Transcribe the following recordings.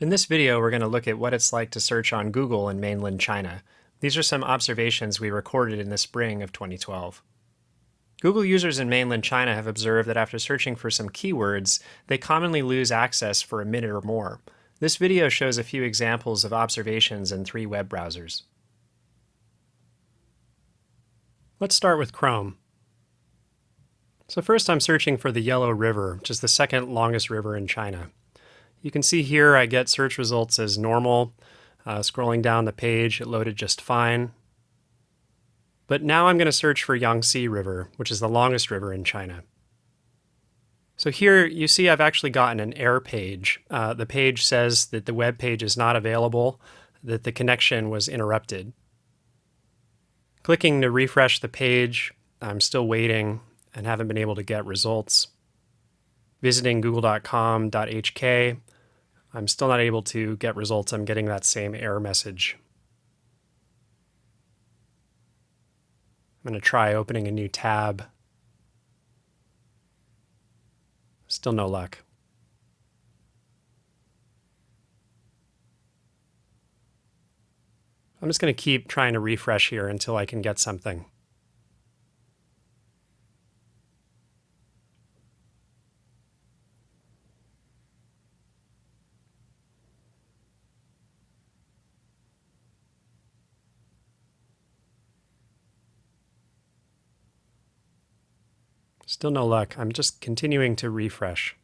In this video, we're going to look at what it's like to search on Google in mainland China. These are some observations we recorded in the spring of 2012. Google users in mainland China have observed that after searching for some keywords, they commonly lose access for a minute or more. This video shows a few examples of observations in three web browsers. Let's start with Chrome. So first I'm searching for the Yellow River, which is the second longest river in China. You can see here I get search results as normal. Uh, scrolling down the page, it loaded just fine. But now I'm going to search for Yangtze River, which is the longest river in China. So here you see I've actually gotten an error page. Uh, the page says that the web page is not available, that the connection was interrupted. Clicking to refresh the page, I'm still waiting and haven't been able to get results. Visiting google.com.hk, I'm still not able to get results. I'm getting that same error message. I'm going to try opening a new tab. Still no luck. I'm just going to keep trying to refresh here until I can get something. Still no luck. I'm just continuing to refresh.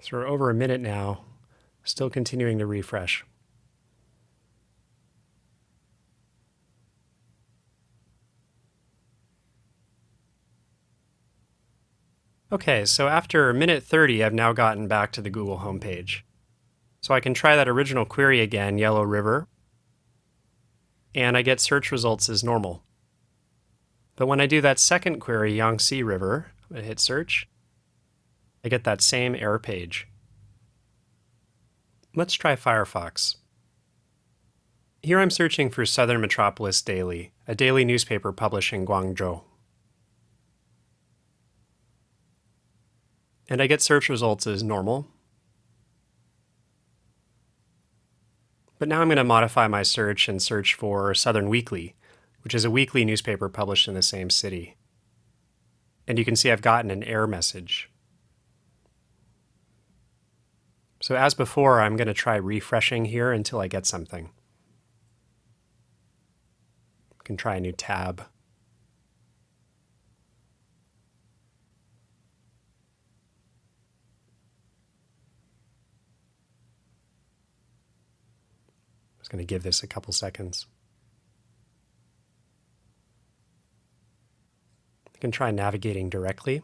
So we're over a minute now, still continuing to refresh. Okay, so after minute 30, I've now gotten back to the Google homepage. So I can try that original query again, Yellow River, and I get search results as normal. But when I do that second query, Yangtze River, I hit search, I get that same error page. Let's try Firefox. Here I'm searching for Southern Metropolis Daily, a daily newspaper published in Guangzhou. And I get search results as normal. But now I'm going to modify my search and search for Southern Weekly, which is a weekly newspaper published in the same city. And you can see I've gotten an error message. So as before, I'm going to try refreshing here until I get something. I can try a new tab. Just going to give this a couple seconds. I can try navigating directly.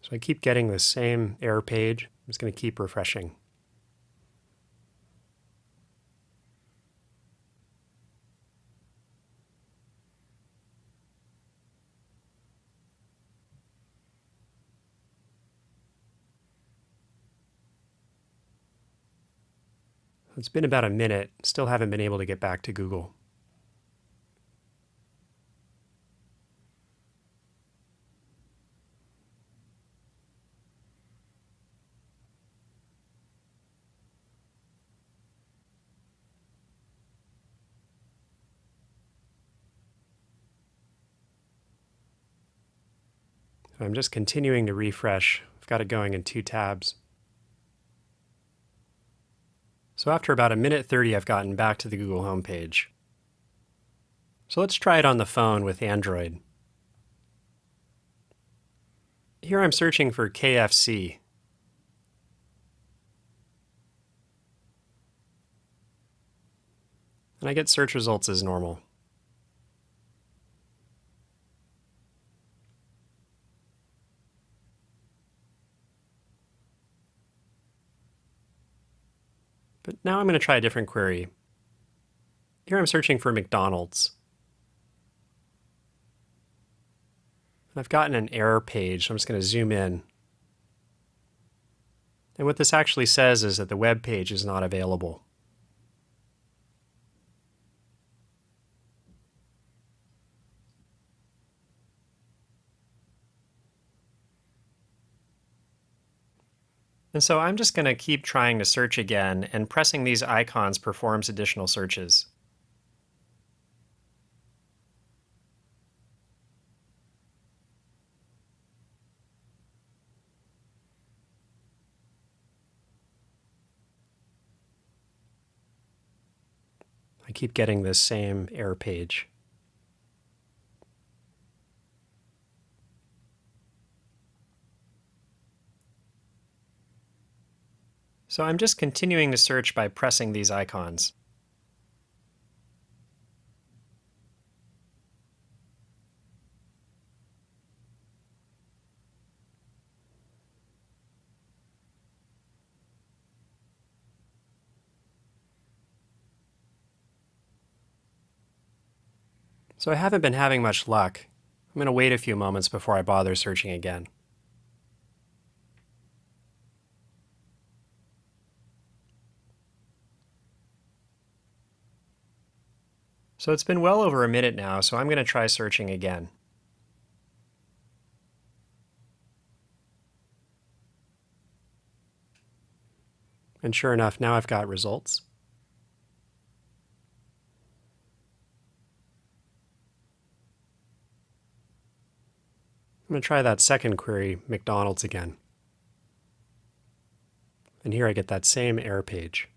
So I keep getting the same error page. I'm just going to keep refreshing. It's been about a minute, still haven't been able to get back to Google. I'm just continuing to refresh. I've got it going in two tabs. So after about a minute 30, I've gotten back to the Google homepage. So let's try it on the phone with Android. Here I'm searching for KFC. And I get search results as normal. But now I'm going to try a different query. Here I'm searching for McDonald's. And I've gotten an error page, so I'm just going to zoom in. And what this actually says is that the web page is not available. And so I'm just going to keep trying to search again, and pressing these icons performs additional searches. I keep getting this same error page. So I'm just continuing to search by pressing these icons. So I haven't been having much luck. I'm going to wait a few moments before I bother searching again. So it's been well over a minute now, so I'm going to try searching again. And sure enough, now I've got results. I'm going to try that second query, McDonald's again. And here I get that same error page.